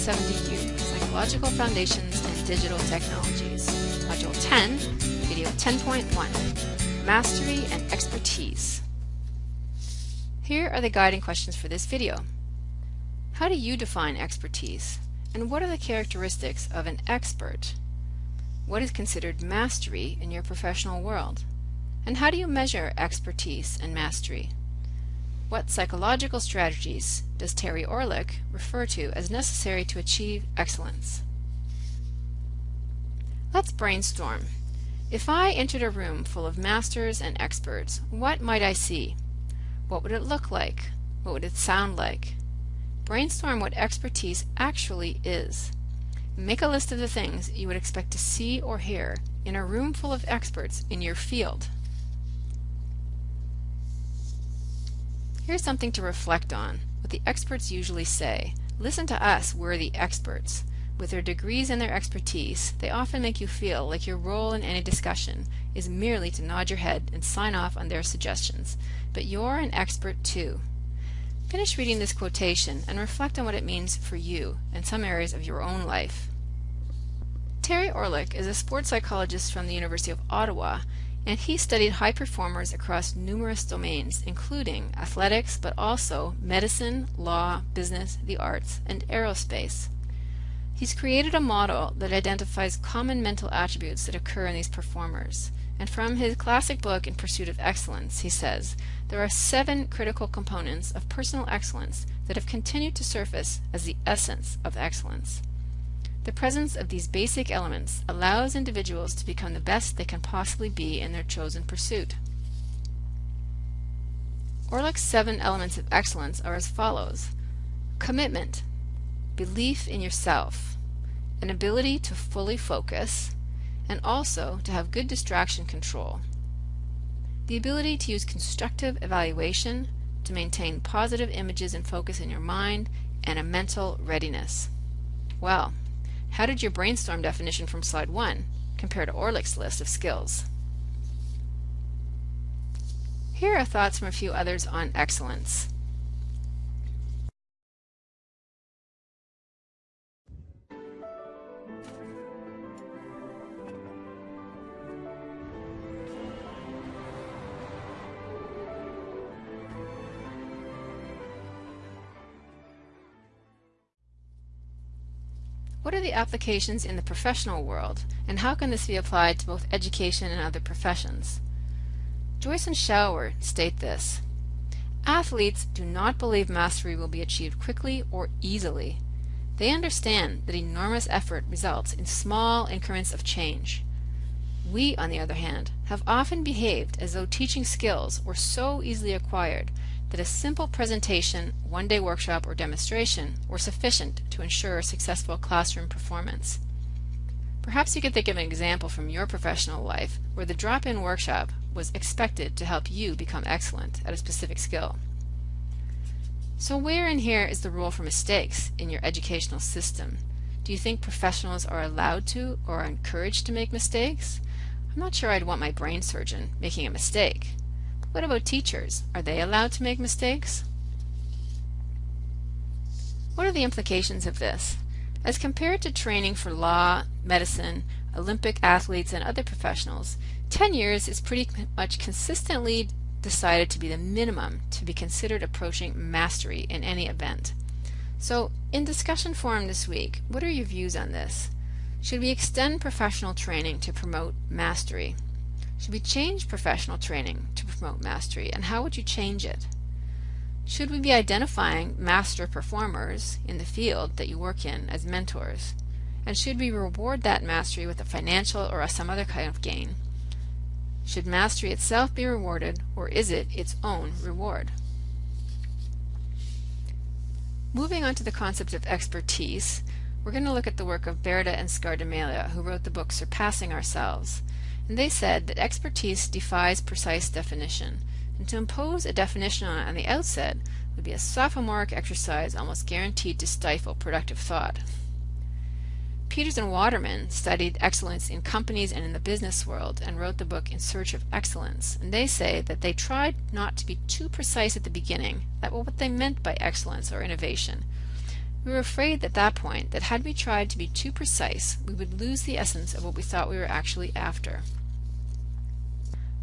1170U, Psychological Foundations and Digital Technologies. Module 10, Video 10.1, Mastery and Expertise. Here are the guiding questions for this video. How do you define expertise? And what are the characteristics of an expert? What is considered mastery in your professional world? And how do you measure expertise and mastery? What psychological strategies does Terry Orlick refer to as necessary to achieve excellence? Let's brainstorm. If I entered a room full of masters and experts, what might I see? What would it look like? What would it sound like? Brainstorm what expertise actually is. Make a list of the things you would expect to see or hear in a room full of experts in your field. Here's something to reflect on, what the experts usually say. Listen to us, we're the experts. With their degrees and their expertise, they often make you feel like your role in any discussion is merely to nod your head and sign off on their suggestions. But you're an expert too. Finish reading this quotation and reflect on what it means for you in some areas of your own life. Terry Orlick is a sports psychologist from the University of Ottawa and he studied high performers across numerous domains, including athletics, but also medicine, law, business, the arts, and aerospace. He's created a model that identifies common mental attributes that occur in these performers. And from his classic book In Pursuit of Excellence, he says, there are seven critical components of personal excellence that have continued to surface as the essence of excellence. The presence of these basic elements allows individuals to become the best they can possibly be in their chosen pursuit. Orlick's seven elements of excellence are as follows. Commitment, belief in yourself, an ability to fully focus, and also to have good distraction control. The ability to use constructive evaluation, to maintain positive images and focus in your mind, and a mental readiness. Well, how did your brainstorm definition from slide 1 compare to Orlick's list of skills? Here are thoughts from a few others on excellence. What are the applications in the professional world, and how can this be applied to both education and other professions? Joyce and Showers state this. Athletes do not believe mastery will be achieved quickly or easily. They understand that enormous effort results in small increments of change. We, on the other hand, have often behaved as though teaching skills were so easily acquired that a simple presentation, one-day workshop, or demonstration were sufficient to ensure successful classroom performance. Perhaps you could think of an example from your professional life where the drop-in workshop was expected to help you become excellent at a specific skill. So where in here is the rule for mistakes in your educational system? Do you think professionals are allowed to or encouraged to make mistakes? I'm not sure I'd want my brain surgeon making a mistake. What about teachers? Are they allowed to make mistakes? What are the implications of this? As compared to training for law, medicine, Olympic athletes, and other professionals, 10 years is pretty much consistently decided to be the minimum to be considered approaching mastery in any event. So, in discussion forum this week, what are your views on this? Should we extend professional training to promote mastery? Should we change professional training to promote mastery, and how would you change it? Should we be identifying master performers in the field that you work in as mentors? And should we reward that mastery with a financial or some other kind of gain? Should mastery itself be rewarded, or is it its own reward? Moving on to the concept of expertise, we're going to look at the work of Bereiter and Scardamalia, who wrote the book Surpassing Ourselves and they said that expertise defies precise definition, and to impose a definition on it on the outset would be a sophomoric exercise almost guaranteed to stifle productive thought. Peters and Waterman studied excellence in companies and in the business world and wrote the book In Search of Excellence. And they say that they tried not to be too precise at the beginning about what they meant by excellence or innovation. We were afraid at that point that had we tried to be too precise, we would lose the essence of what we thought we were actually after.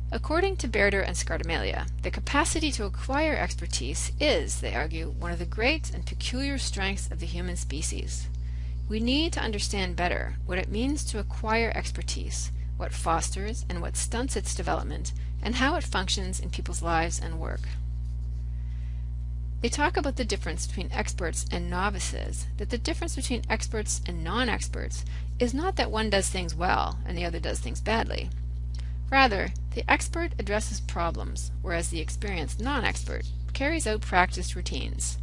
According to Bereiter and Scardamalia, the capacity to acquire expertise is, they argue, one of the great and peculiar strengths of the human species. We need to understand better what it means to acquire expertise, what fosters and what stunts its development, and how it functions in people's lives and work. They talk about the difference between experts and novices, that the difference between experts and non-experts is not that one does things well and the other does things badly. Rather, the expert addresses problems, whereas the experienced non-expert carries out practiced routines.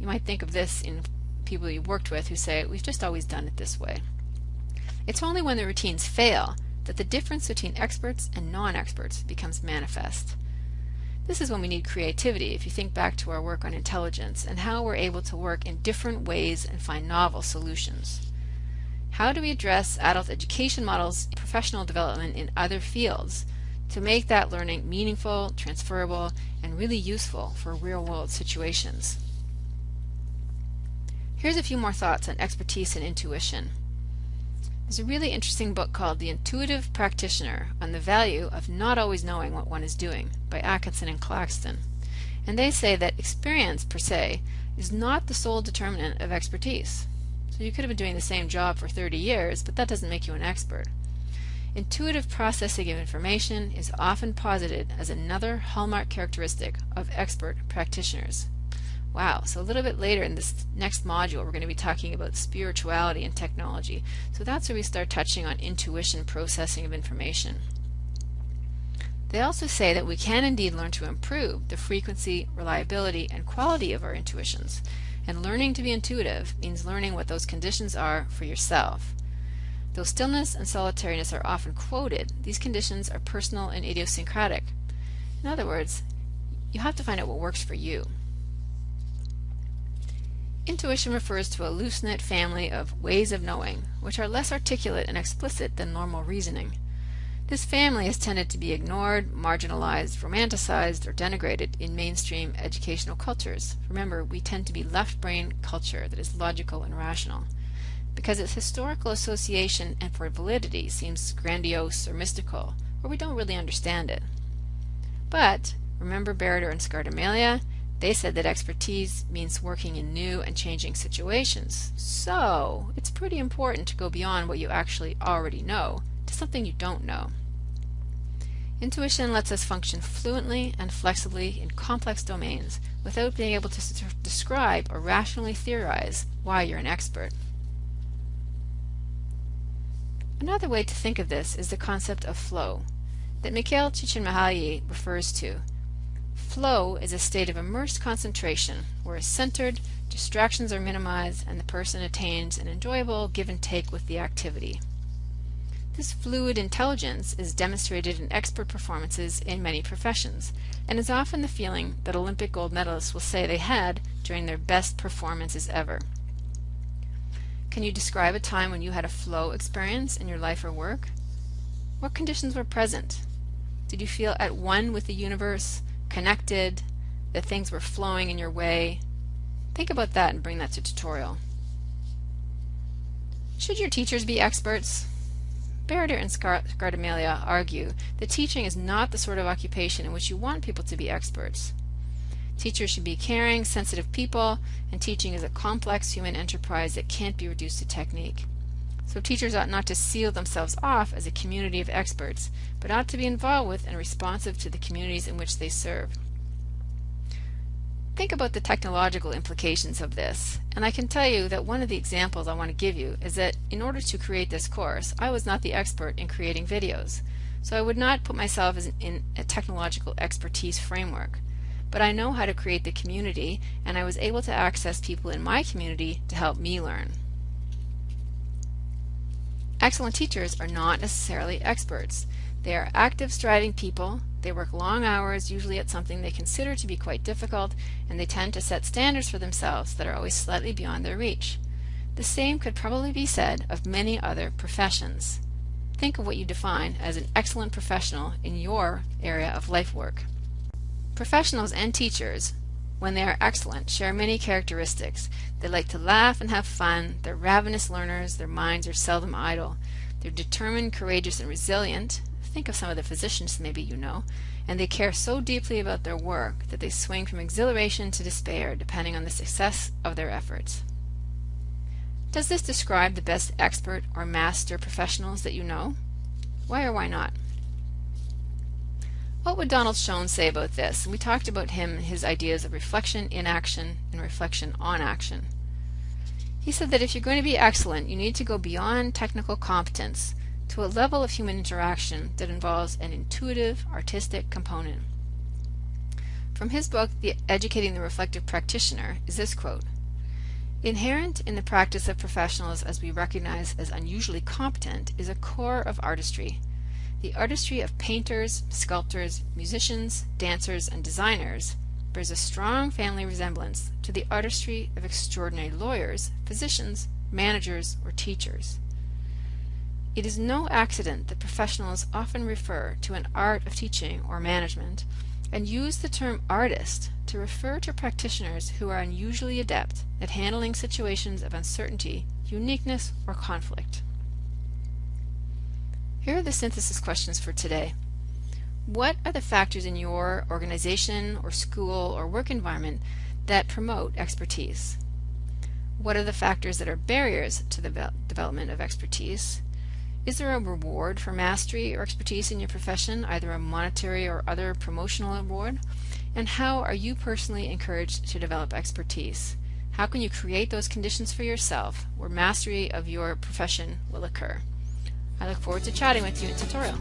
You might think of this in people you've worked with who say, we've just always done it this way. It's only when the routines fail that the difference between experts and non-experts becomes manifest. This is when we need creativity if you think back to our work on intelligence and how we're able to work in different ways and find novel solutions. How do we address adult education models, professional development in other fields to make that learning meaningful, transferable, and really useful for real world situations? Here's a few more thoughts on expertise and intuition. There's a really interesting book called The Intuitive Practitioner on the Value of Not Always Knowing What One is Doing by Atkinson and Claxton. And they say that experience per se is not the sole determinant of expertise. So you could have been doing the same job for 30 years, but that doesn't make you an expert. Intuitive processing of information is often posited as another hallmark characteristic of expert practitioners. Wow, so a little bit later in this next module we're going to be talking about spirituality and technology. So that's where we start touching on intuition processing of information. They also say that we can indeed learn to improve the frequency, reliability, and quality of our intuitions. And learning to be intuitive means learning what those conditions are for yourself. Though stillness and solitariness are often quoted, these conditions are personal and idiosyncratic. In other words, you have to find out what works for you. Intuition refers to a loose-knit family of ways of knowing, which are less articulate and explicit than normal reasoning. This family has tended to be ignored, marginalized, romanticized, or denigrated in mainstream educational cultures. Remember, we tend to be left-brain culture that is logical and rational. Because its historical association and for validity seems grandiose or mystical, or we don't really understand it. But, remember Bereiter and Scardamalia? They said that expertise means working in new and changing situations. So, it's pretty important to go beyond what you actually already know to something you don't know. Intuition lets us function fluently and flexibly in complex domains without being able to describe or rationally theorize why you're an expert. Another way to think of this is the concept of flow that Mikhail Csikszentmihalyi refers to. Flow is a state of immersed concentration where is centered, distractions are minimized, and the person attains an enjoyable give and take with the activity. This fluid intelligence is demonstrated in expert performances in many professions, and is often the feeling that Olympic gold medalists will say they had during their best performances ever. Can you describe a time when you had a flow experience in your life or work? What conditions were present? Did you feel at one with the universe, connected, that things were flowing in your way? Think about that and bring that to tutorial. Should your teachers be experts? Bereiter and Scardamalia argue that teaching is not the sort of occupation in which you want people to be experts. Teachers should be caring, sensitive people, and teaching is a complex human enterprise that can't be reduced to technique. So teachers ought not to seal themselves off as a community of experts, but ought to be involved with and responsive to the communities in which they serve. Think about the technological implications of this, and I can tell you that one of the examples I want to give you is that in order to create this course, I was not the expert in creating videos, so I would not put myself in a technological expertise framework. But I know how to create the community, and I was able to access people in my community to help me learn. Excellent teachers are not necessarily experts. They are active, striving people they work long hours, usually at something they consider to be quite difficult, and they tend to set standards for themselves that are always slightly beyond their reach. The same could probably be said of many other professions. Think of what you define as an excellent professional in your area of life work. Professionals and teachers when they are excellent, share many characteristics. They like to laugh and have fun, they're ravenous learners, their minds are seldom idle. They're determined, courageous, and resilient. Think of some of the physicians maybe you know. And they care so deeply about their work that they swing from exhilaration to despair depending on the success of their efforts. Does this describe the best expert or master professionals that you know? Why or why not? What would Donald Schoen say about this? We talked about him and his ideas of reflection in action and reflection on action. He said that if you're going to be excellent, you need to go beyond technical competence to a level of human interaction that involves an intuitive, artistic component. From his book, The Educating the Reflective Practitioner, is this quote Inherent in the practice of professionals as we recognize as unusually competent is a core of artistry the artistry of painters, sculptors, musicians, dancers, and designers bears a strong family resemblance to the artistry of extraordinary lawyers, physicians, managers, or teachers. It is no accident that professionals often refer to an art of teaching or management and use the term artist to refer to practitioners who are unusually adept at handling situations of uncertainty, uniqueness, or conflict. Here are the synthesis questions for today. What are the factors in your organization or school or work environment that promote expertise? What are the factors that are barriers to the development of expertise? Is there a reward for mastery or expertise in your profession, either a monetary or other promotional award? And how are you personally encouraged to develop expertise? How can you create those conditions for yourself where mastery of your profession will occur? I look forward to chatting with you in tutorial.